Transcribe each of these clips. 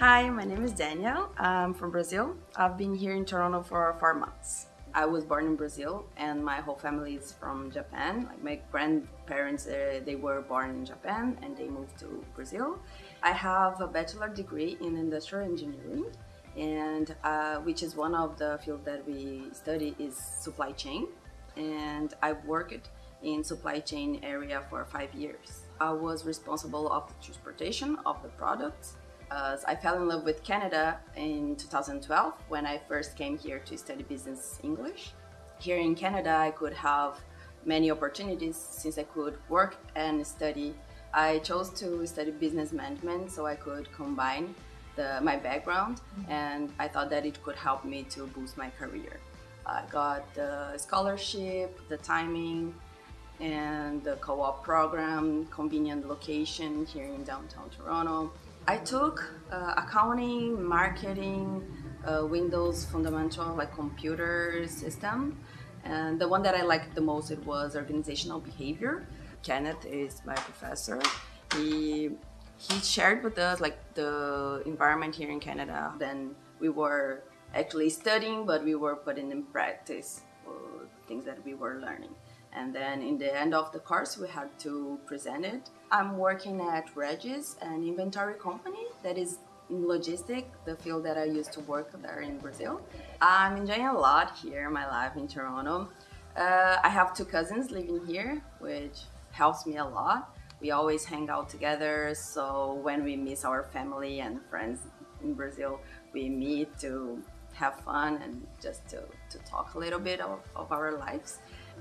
Hi, my name is Daniel. I'm from Brazil. I've been here in Toronto for four months. I was born in Brazil and my whole family is from Japan. Like my grandparents, uh, they were born in Japan and they moved to Brazil. I have a bachelor degree in industrial engineering and uh, which is one of the fields that we study is supply chain and I've worked in supply chain area for five years. I was responsible of the transportation of the products. Uh, I fell in love with Canada in 2012 when I first came here to study business English. Here in Canada, I could have many opportunities since I could work and study. I chose to study business management so I could combine the, my background mm-hmm. and I thought that it could help me to boost my career. I got the scholarship, the timing, and the co-op program, convenient location here in downtown Toronto. I took uh, accounting, marketing, uh, Windows fundamental like computer system, and the one that I liked the most it was organizational behavior. Kenneth is my professor. He he shared with us like the environment here in Canada. Then we were actually studying, but we were putting in practice things that we were learning. And then in the end of the course, we had to present it. I'm working at Regis, an inventory company that is in logistic, the field that I used to work there in Brazil. I'm enjoying a lot here, my life in Toronto. Uh, I have two cousins living here, which helps me a lot. We always hang out together, so when we miss our family and friends in Brazil, we meet to have fun and just to, to talk a little bit of, of our lives.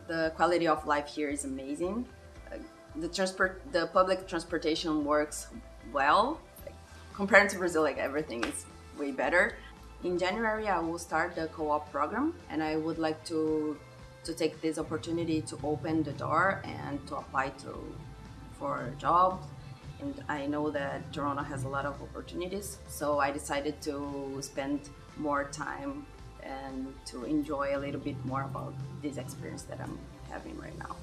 The quality of life here is amazing. Uh, the transport, the public transportation works well. Like, compared to Brazil, like everything is way better. In January, I will start the co-op program, and I would like to to take this opportunity to open the door and to apply to for jobs. And I know that Toronto has a lot of opportunities, so I decided to spend more time and to enjoy a little bit more about this experience that I'm having right now.